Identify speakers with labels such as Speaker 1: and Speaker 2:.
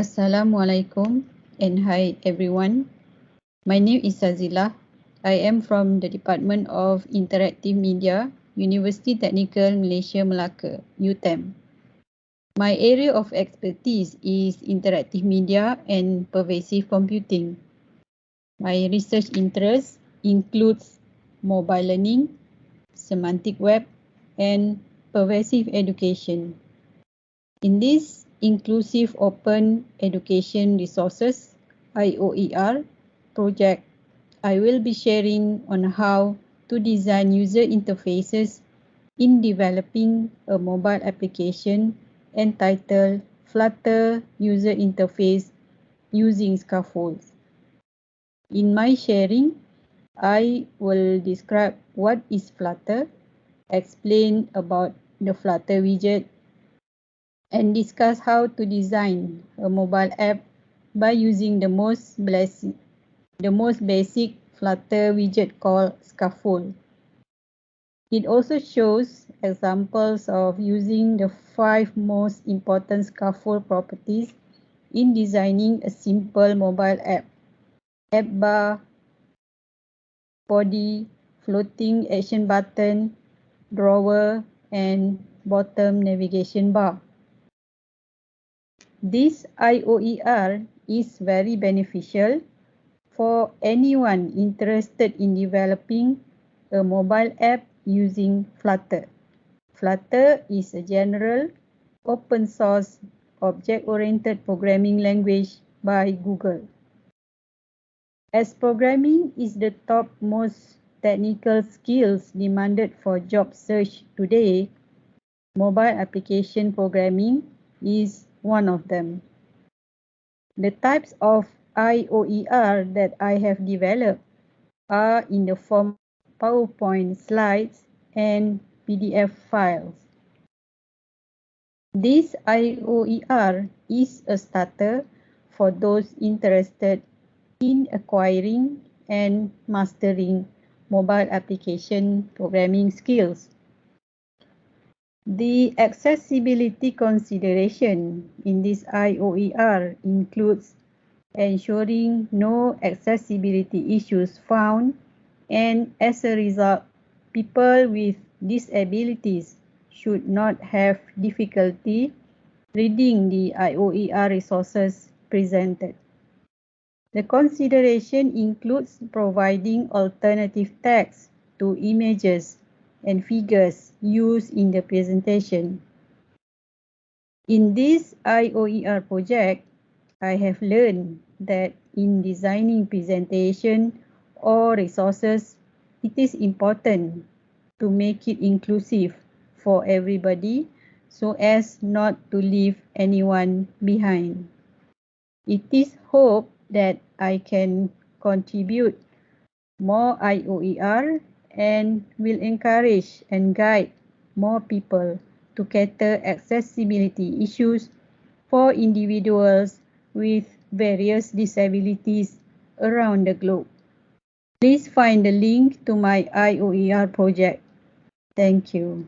Speaker 1: Assalamualaikum and hi everyone. My name is Sazila. I am from the Department of Interactive Media, University Technical Malaysia Melaka, UTEM. My area of expertise is interactive media and pervasive computing. My research interests includes mobile learning, semantic web, and pervasive education. In this Inclusive Open Education Resources IOER project, I will be sharing on how to design user interfaces in developing a mobile application entitled Flutter User Interface using scaffolds. In my sharing, I will describe what is Flutter, explain about the Flutter widget, and discuss how to design a mobile app by using the most basic, the most basic Flutter widget called Scaffold. It also shows examples of using the five most important scaffold properties in designing a simple mobile app. App bar, body, floating action button, drawer, and bottom navigation bar. This IOER is very beneficial for anyone interested in developing a mobile app using Flutter. Flutter is a general open source object-oriented programming language by Google. As programming is the top most technical skills demanded for job search today, mobile application programming is one of them. The types of IOER that I have developed are in the form PowerPoint slides and PDF files. This IOER is a starter for those interested in acquiring and mastering mobile application programming skills. The accessibility consideration in this IOER includes ensuring no accessibility issues found and as a result, people with disabilities should not have difficulty reading the IOER resources presented. The consideration includes providing alternative text to images and figures used in the presentation. In this IOER project, I have learned that in designing presentation or resources, it is important to make it inclusive for everybody so as not to leave anyone behind. It is hoped that I can contribute more IOER and will encourage and guide more people to cater accessibility issues for individuals with various disabilities around the globe. Please find the link to my IOER project. Thank you.